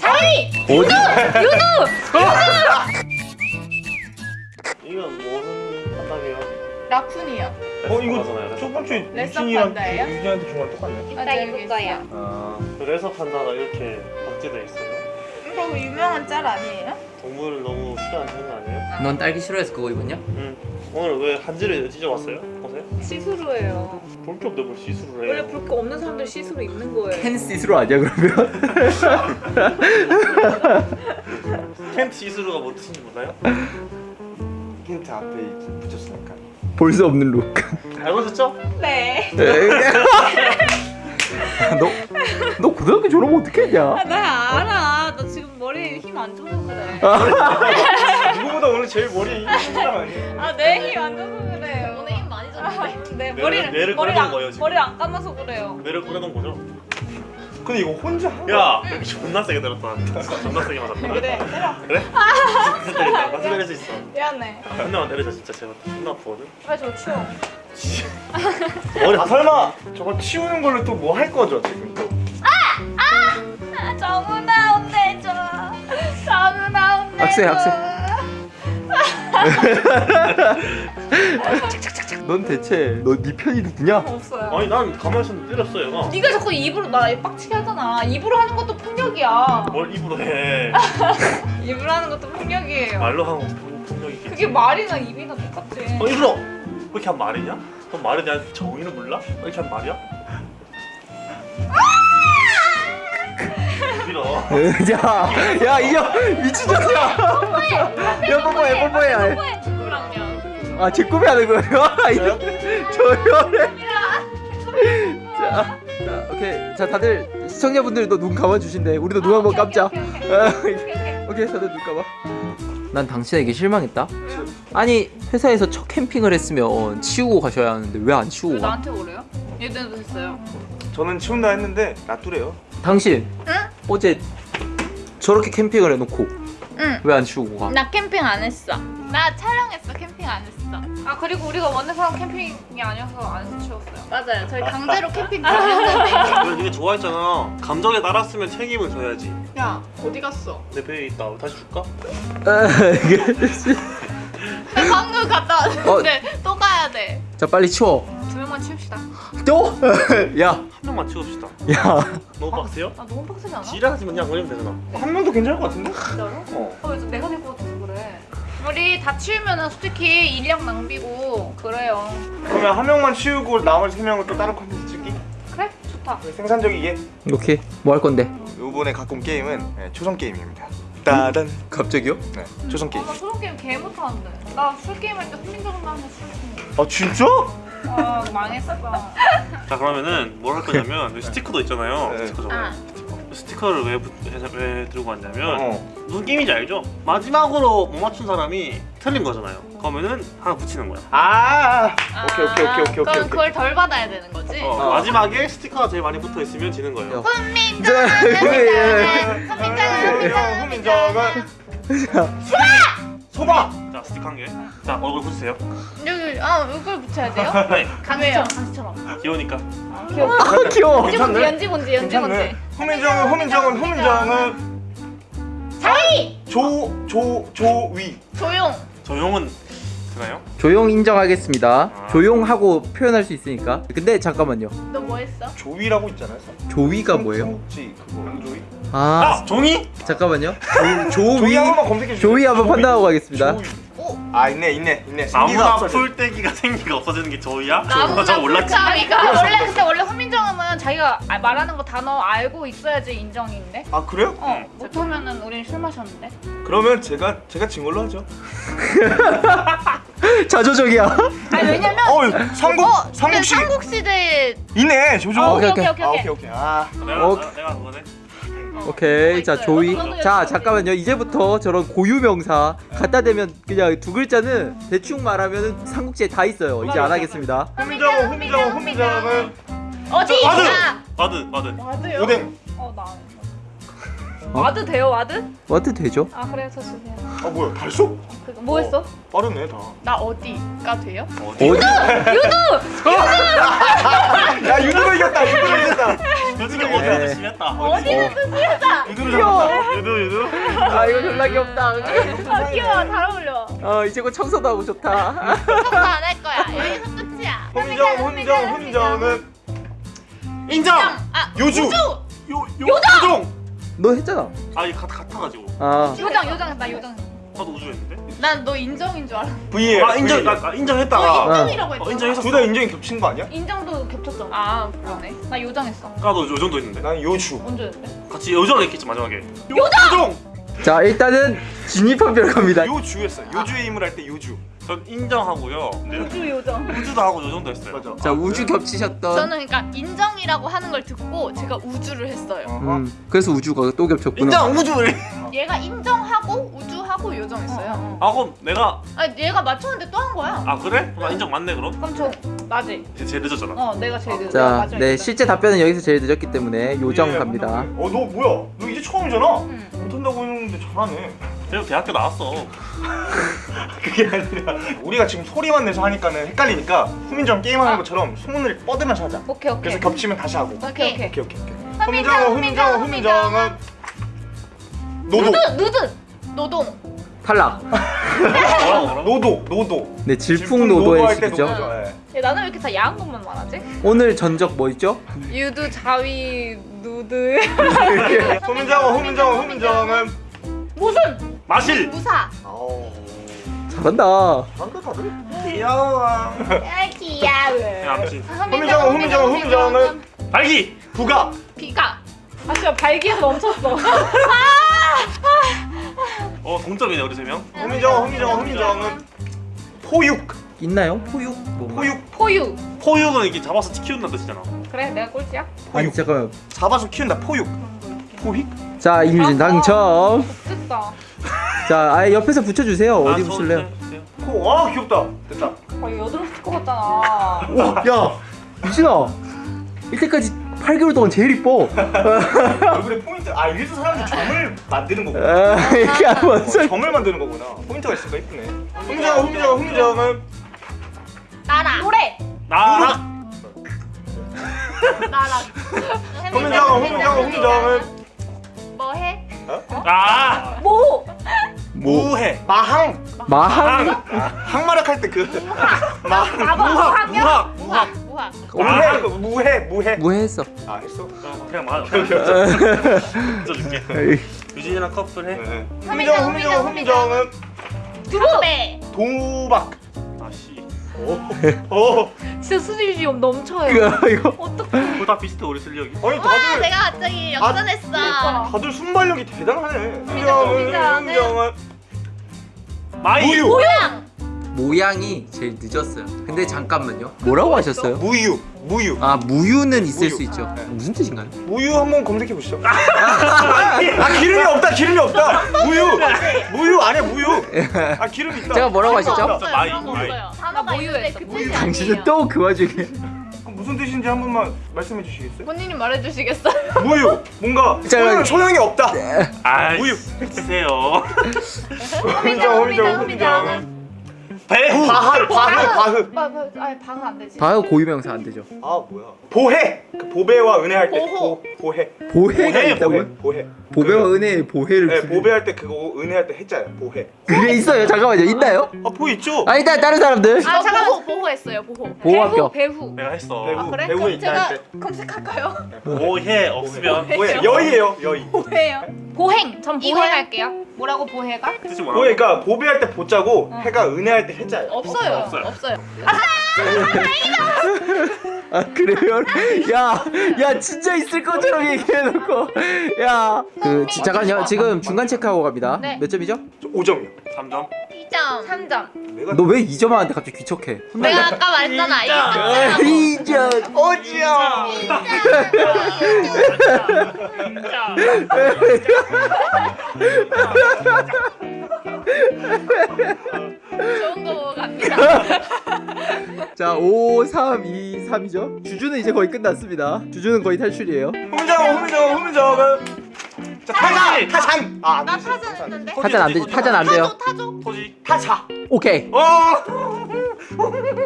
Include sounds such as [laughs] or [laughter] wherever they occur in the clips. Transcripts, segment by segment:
자이 어디? 이건 무슨 판단이에요? 라쿤이요. 어 이거 첫 번째 유진이랑 판다예요? 유진한테 중간 똑같네. 이따 입을 거야. 아 그래서 판다가 이렇게 박제돼 있어요. 이거 그 유명한 짤 아니에요? 동물을 너무 싫어하는 거 아니에요? 넌 딸기 싫어해서 그거 입었냐? 응. 오늘 왜 한지를 찢어왔어요? 보세요. 시스루예요. 볼게 없는데 뭘 원래 해요? 볼거 없는 사람들 시스루 입는 거예요. 캔 시스로 아니야 그러면? [laughs] 캔 시술가 뭐 뜻인지 몰라요? 힌트 앞에 붙였으니까. 볼 수 없는 룩. 알고 있었죠? 네. [laughs] 너, 너 고등학교 졸업하면 어떻게 했냐? 아, 나 알아. 나 지금 머리에 힘 안 줘서 그래. [laughs] 누구보다 오늘 제일 머리 힘들어 아니에요? 아, 내 힘 안 줘서 그래요. 오늘 힘 많이 줬는데. 네, 뇌를- 머리를 뇌를 머리 꺼내는 안 거예요, 지금. 머리 안 감아서 그래요. 뇌를 꺼내던 거죠? 근데 이거 혼자 한 야! 존나 세게 들었다. 존나 세게 맞았다. 그래, 때려. 그래? [laughs] 진짜 때린다. 나 때릴 수 있어. 미안해. 한 대만 때리자 진짜 제발. 존나 아프거든. 빨리 저 치워. [laughs] 머리 아 설마 저거 치우는 걸로 또 뭐 할 거죠 지금 또? 아, 정훈아 혼내줘. 정훈아 혼내줘. 학생, 학생. 넌 대체 너 네 편이 누구냐? 없어요. 아니 난 가만히 있었는데 때렸어 얘가. 네가 자꾸 입으로 나 빡치게 하잖아. 입으로 하는 것도 폭력이야. 뭘 입으로 해. [laughs] 입으로 하는 것도 폭력이에요. 말로 하는 거 폭력이 그게 말이나 입이나 똑같지. 어 입으로! 그렇게 한 말이냐? 그럼 말에 대한 정의는 몰라? 이렇게 한 말이야? 밀어 [laughs] 야, 야 이거 미친년이야. 야 뽀뽀해, 뽀뽀해. 누구랑요? 아, 제 꿈이 하는 거예요? 이거 조용해. 자, 자, 오케이. 자, 다들 시청자분들도 눈 감아 주신대. 우리도 눈 한번 감자. 오케이, 오케이, 오케이, 오케이, 오케이. [laughs] 오케이, 다들 눈 감아. 난 당신에게 실망했다. 아니 회사에서 첫 캠핑을 했으면 치우고 가셔야 하는데 왜 안 치우고 왜 가? 나한테 오래요? 얘들도 했어요. 저는 치운다 했는데 놔두래요. 당신 응? 어제 저렇게 캠핑을 해놓고 응. 왜 안 치우고 가? 나 캠핑 안 했어. 나 촬영했어. 캠핑 안 했어. 아 그리고 우리가 원래사람 캠핑이 아니어서 안 치웠어요. 맞아요. 저희 강제로 캠핑 가셨는데. 너 이게 좋아했잖아 감정에 따랐으면 책임을 져야지 야 어디 갔어? 내 배에 있다 다시 줄까? 방금 갔다 왔는데 또 가야 돼. 자 빨리 치워. 두 명만 치웁시다. 또? [laughs] 야, 한 명만 치웁시다 야. 너무 빡세요? 아 너무 빡세지 않아? 지랄하지만 그냥 걸리면 되잖아 한 명도 괜찮을 것 같은데? 진짜로? 어. 어, 왜 내가 될 것 같아서 그래. 우리 다 치우면은 솔직히 인력 낭비고 그래요. 그러면 한 명만 치우고 나머지 세 명은 또 다른 컨텐츠 찍기? 그래? 좋다. 생산적이게. 오케이. 뭐 할 건데? 이번에 갖고 온 게임은 네, 초성 게임입니다. 따단. 갑자기요? 네, 초성 아, 게임. 나 초성 게임 개 못하는데. 나 술 게임 할때 훈민정음만 하면 술 게임. 아 진짜? 아 망했어. 자 그러면은 뭘 할 거냐면 스티커도 있잖아요 네. 스티커 저거 아. 스티커를 왜, 붙- 왜, 왜 들고 왔냐면 어. 무슨 게임인지 알죠? 마지막으로 못 맞춘 사람이 틀린 거잖아요 그러면은 하나 붙이는 거야 아. 오케이 오케이 오케이 오케이 오케이. 그럼 오케이. 그걸 덜 받아야 되는 거지? 어, 어. 마지막에 스티커가 제일 많이 붙어 있으면 지는 거예요. 훈민정음, 훈민정음, 훈민정음, 훈민정음. 소바. 자스 티커 한 개. 자 얼굴 붙이세요. 여기 아 이걸 붙여야 돼요? [laughs] 네. 강처럼 강처럼. 귀여우니까. 아, 귀여워. 연지 뭔지 연지 뭔지 연지 뭔지. 호민정은 호민정은 호민정은 자이 조 조 조위. 조용. 조용은 되나요? 조용 인정하겠습니다. 아. 조용하고 표현할 수 있으니까. 근데 잠깐만요. 너 뭐 했어? 조위라고 있잖아요. 조위가 뭐예요? 그거 조위. 아, 아 종이? 잠깐만요. 조, 조위. 조위 한 번만 검색해 주세요. 조위 한번 판단하고 가겠습니다. 조위. 오. 아 있네 있네 있네. 없어져. 풀떼기가 생기가 없어지는 게 조이야? 나무나. 불타기가 원래 근데 원래 훈민정음은 자기가 아- 말하는 거 단어 알고 있어야지 인정인데. 아 그래요? 어 못하면은 우린 술 마셨는데. 그러면 제가 제가 진 걸로 하죠. [laughs] 자조적이야. 아니 왜냐면 어 삼국 어, 삼국시 삼국시대 있네 조조. 어, 오케이, 오케이 오케이. 오케이 아 오케이. 오케이 오케이. 아 내가 오케이. 내가 그거네. 오케이. 자, 있어요. 조위. 저도 자, 잠깐만요. 이제부터 저런 고유 명사 갖다 대면 그냥 두 글자는 대충 말하면은 삼국지에 다 있어요. 이제 안 하겠습니다. 훈민정음 훈민정음 훈민정음 어디? ward! 아, 와드 와드. 와드요? 오뎅. 어나 안 해. 와드 돼요 와드? ward 되죠? 아 그래 저 주세요. 아 뭐야 발소? 그거 뭐 했어? 빠르네 다. 나 어디가 돼요? 어디? 어디? [laughs] 야 솔직히 네. 어디가 더 심했다. 어디는 뜻이었다. 유두를 잡았다. 유두 유두. 아 이거 졸라 귀엽다 아 귀여워 잘 어울려. 어 이제 곧 청소도 하고 좋다 청소 안할 거야. 여기서 끝이야. 훈정 훈정 훈정은 인정. 아 요주. 요 요정. 너 했잖아 아이 같 같아가지고. 아 요정 요정 나 요정. 나도 우주했는데. 난 너 인정인 줄 알았어. V에 아 인정. 나, 나 인정했다가. 인정이라고 했잖아. 어, 인정했었어. 둘다 인정이 겹친 거 아니야? 인정도 겹쳤잖아. 아 그러네. 나 요정했어. 나도 요정도 했는데. 난 요주. 언제 했는데? 같이 요정 했겠지 마지막에. 요정. 자 일단은 진입한별 갑니다 요주였어. 요주의 힘을 할 때 요주. 전 인정하고요. 근데 우주 요정. 우주도 하고 요정도 했어요. 맞아. 자 우주 겹치셨던 저는 그러니까 인정이라고 하는 걸 듣고 제가 우주를 했어요. 음 그래서 우주가 또 겹쳤구나 인정 우주. 얘가 인정하고 우주하고 요정했어요. 아 그럼 내가 아니 얘가 맞췄는데 또 한 거야. 아 그래? 나 인정 맞네 그럼. 그럼 저 맞지? 제- 제일 늦었잖아. 어 내가 제일 늦어. 자, 마지막에 네 늦어. 실제 답변은 여기서 제일 늦었기 때문에 요정 예, 갑니다. 어, 너 뭐야? 너 이제 처음이잖아. 응. 못한다고 했는데 잘하네. 그래도 대학교 나왔어. [laughs] 그게 아니라 우리가 지금 소리만 내서 하니까는 헷갈리니까 후민정 게임하는 아. 것처럼 소문을 뻗으면서 하자. 오케이 오케이. 그래서 겹치면 다시 하고. 오케이 오케이. 오케이 오케이 오케이. 훈민정, 훈민정, 훈민정음 노도. 누드 누드 노동. 탈락. 노도 노도. 네 질풍노도의 시기죠. 노도죠. 예. 야, 나는 왜 이렇게 다 야한 것만 말하지? 오늘 전적 뭐 있죠? 유두 자위 누드. [laughs] 훈민정음 훈민정음 훈민정음 무슨? 마실. 무사. 아우 잘한다. 잘한다 다들. 귀여워. 아 귀여워. 훈민정음 훈민정음 훈민정음 발기. 부가. 비가. 아 진짜 발기에서 멈췄어. [laughs] 어 동점이네 우리 세 명. 훈민정음 훈민정음 훈민정음 포육. 있나요? 포육? 뭐? 포육. 포유. 포육은 이렇게 잡아서 키운다는 뜻이잖아. 그래 내가 꼴찌야? 아니 잠깐만. 잡아서 키운다 포육. 포익? 자 임유진 당첨. 됐다. 자 아예 옆에서 붙여주세요. 어디 아, 저- 붙일래요? 네, 네. 포. 아 귀엽다. 됐다. 아 여드름 스티커 같잖아. 와, 야, 유진아, 이때까지 8개월 동안 제일 이뻐. [laughs] 얼굴에 포인트. 아 이래서 사람들이 점을 만드는 거구나. 아, 이게 어, 뭔 소리? 점을 만드는 거구나. 포인트가 있으니까 이쁘네. 후민정은 후민정은 후민정은 나라. 노래. 나락. 나라. 후민정은 후민정은 후민정은 뭐해? 아 모. 뭐? 무해. 마항. 마항? 항마력 할때 그. 마항. 무학 무학 무학. 무학. 무학. 무해 무해 무해. 뭐했어? 아 했어? 어, 그냥 말. [laughs] 붙여줄게. 유진이랑 커플해. 네. 후민정, 후민정 후민정 후민정, 후민정은 두배. 도박. 아 씨. 오. 진짜 수질비움 넘쳐요. 이거. 어떡해. 그거 다 비슷해 우리 실력이. 아니 와 다들 내가 갑자기 역전했어. 그러니까. 다들 순발력이 대단하네. 훈민정음 훈민정음 마이. 모양. 모양이 제일 늦었어요. 근데 잠깐만요. 뭐라고 하셨어요? 무유. 무유. 아 무유는 있을 무유. 수 있죠. 네. 무슨 뜻인가요? 무유 한번 검색해 보시죠. 아 [laughs] 기름이 없다. 기름이 없다. 무유. 무유 아니야 무유. [laughs] 아 기름 있다. 제가 뭐라고 하시죠? 없어요. 마이, 마이. 단어가 있는데 그 뜻이 당신은. 또 그 와중에 그럼 무슨 뜻인지 한 번만 말씀해 주시겠어요? 본인이 말해 주시겠어요? [laughs] 무유. 뭔가 잠깐만요. 소용, 소용 이 없다. 아 무유. 주세요. 후민정 후민정 후민정은 배. 바흐 바흐 바흐. 아, 아니 방은 안 되지. 바요 고유명사 안 되죠. 아 뭐야? 보혜. 그 보배와 은혜 할 때 보호. 보, 보혜. 보혜가 보혜, 있다고요? 보혜. 보배와 은혜의 보혜를 네, 두- 보배할 때 그거 은혜 할 때 했잖아요. 보혜. 그게 있어요. 잠깐만요. 있나요? 아 보혜 있죠? 아 일단 다른 사람들 아 잠깐 보호 보호했어요 보호. 보호학교. 배후. 내가 했어. 배우 아 그래? 그럼 있다 제가 할 때. 검색할까요? 오해 없으면 보혜 여의예요 여의. 보호예요. 보행. 전 이거요? 보행 할게요. 뭐라고 보해가? 뜻이 뭐라고? 보혜가 보배할 때 보자고 해가 은혜할 때 해자예요. 없어요. 없어요. 없어요. 아 [laughs] 그래요? 야, 야 진짜 있을 것처럼 얘기해놓고 야그 잠깐요 지금 중간 체크하고 갑니다 네. 몇 점이죠? 5점이요. 3점. 2점. 3점. 내가 너왜 2점 하는데 갑자기 귀척해 내가 아까 말했잖아. 이게 아, 깜짝이야. 2점 어지야. 좋은 거 갑니다. [laughs] 자 5, 3, 2, 3이죠 주주는 이제 거의 끝났습니다 주주는 거의 탈출이에요 후민정 후민정은 자 타잔 타잔. 아, 안 나. 타잔 했는데. 타잔 안 되지 타잔 안 돼요 타조 타조. 토지. 타자. 오케이 어. [laughs]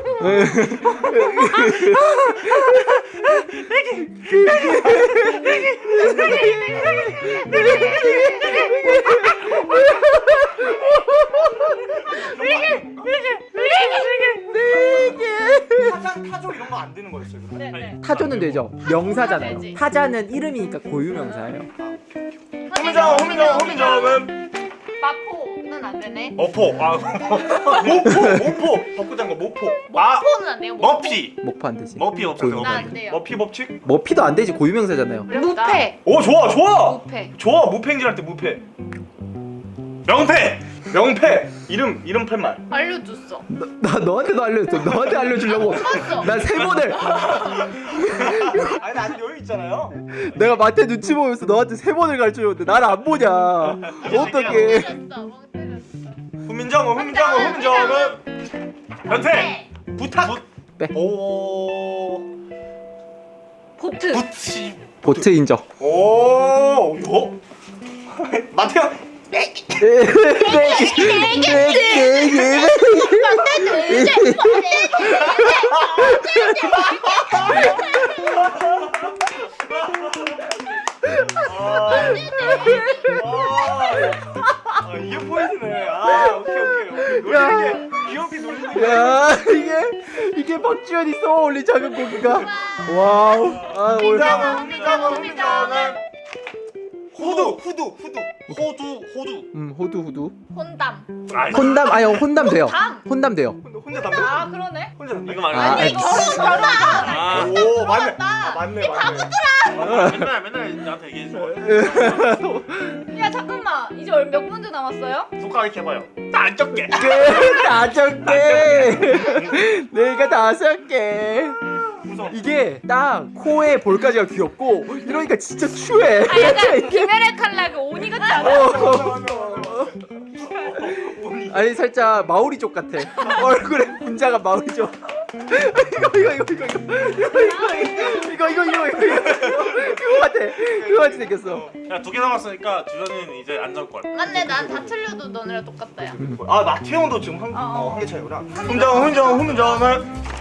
네, 네. 타조는 되죠. 명사잖아요. 타자는 이름이니까 고유 명사예요. 훈민정, 훈민정, 훈민정음 마포. 는 안 되네. 어포 아 [laughs] 모포 모포 벚꽃장거 모포 마 포는 안 돼요. 모포. 머피 목포 안 되지. 머피 없어요 고유- 나안 돼요. 머피 법칙 머피도 안 되지. 고유명사잖아요. 무패. 오 좋아 좋아 무패. 좋아 무팽질할 때 무패 명패 명패 이름 이름 팻말 알려줬어. 나, 나 너한테도 알려줬어. 너한테 알려주려고. 봤어. 난 세 번을 [laughs] 아니 나 아직 여유 있잖아요 내가 마태 눈치 보면서 너한테 세 번을 가르쳐줬는데 나를 안 보냐. 어떡해. 때렸어. 후민정음 후민정음 후민정음 변태 부탁 네. 오 보트 부치 보트 인정 오 이거 마태야 내기 내기 내기 내기 내기 있어 올리 작은 고기가 와우. 아, 올... 흥미가 뭡니까 뭡니까 후두, 후두, 후두. 호두 호두. 음 호두 호두 혼담. 아 혼담 아니 혼담 돼요 담. 혼담 돼요 혼자, 혼자 담배. 아 그러네. 혼자 담배. 이거 말고. 아, 아니. 결혼 결혼. 아, 오, 맞네. 아, 맞네, 맞네. 맨날 맨날 나한테 얘기해 줘. [laughs] 야 잠깐만 이제 얼- 몇 문제 남았어요? 손가락 해봐요. 나안 적게. 다섯 개 [laughs] 내가 다섯 개. 이게 딱 코에 볼까지가 귀엽고 이러니까 진짜 추해 아 약간 김혜래 칼라그 오니 같지 않아? 어. 아니 살짝 마오리족 같아 얼굴에 분자가 마오리족 이거 이거 이거 이거 이거 이거 이거 이거 이거 이거 그거 같아 그거 같이 생겼어 야 두 개 남았으니까 주전이는 이제 안정권. 맞네 난 다 틀려도 너네랑 똑같다 야. 아, 마태형도 지금 한, 어, 어. 어, 한개 차이구나. 훈정, 훈정, 훈정은.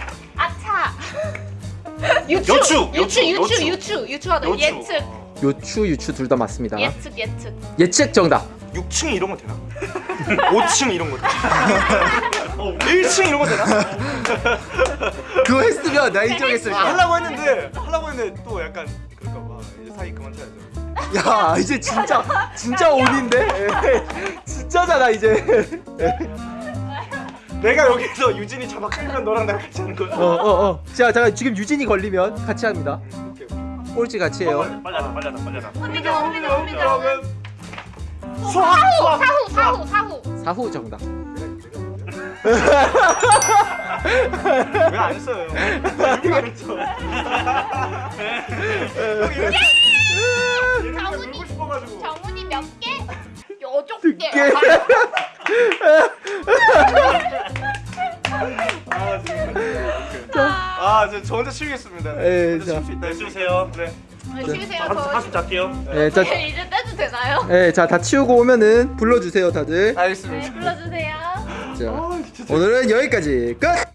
유추 요추, 유추 요추, 유추 요추. 유추 유추 하다 요추. 예측 요추 유추 둘 다 맞습니다 예측 예측. 예측 정답 6층 이런 거 되나? [laughs] 5층 이런 거 되나? [laughs] 1층 이런 거 되나? [laughs] 그거 했으면 나 인정했을 거야 하려고 했는데 하려고 했는데 또 약간 그럴까 봐 이제 사이 그만 쳐야죠. 야 이제 진짜 진짜 온인데 진짜잖아 이제 내가 여기서 유진이 잡아 끌면 너랑 나랑 같이 하는 거야. 어어 어 자 잠깐 지금 유진이 걸리면 같이 합니다 오케이. 오케이. 꼴찌 같이 해요 빨리 하자 빨리 하자 빨리 하자. 사후 사후 사후 사후. 사후 정답 왜 안 써요? [laughs] 이거 안 써. 형 이랬어. 이랬어. 장훈이. 놀고 싶어가지고. 정훈이 몇 개? 여섯 개. 저, 저 혼자 치우겠습니다. 에, 혼자 자. 있다. 해주세요. 네. 네, 쉬세요. 한숨 잘게요. 네, 자, 이제 떼도 되나요? 네, 자, 다 치우고 오면은 불러주세요, 다들. 네 알겠습니다. 불러주세요. 자, 오늘은 여기까지 끝!